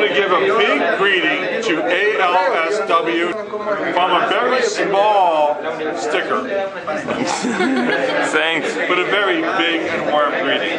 want to give a big greeting to ALSW from a very small sticker, Thanks. but a very big and warm greeting.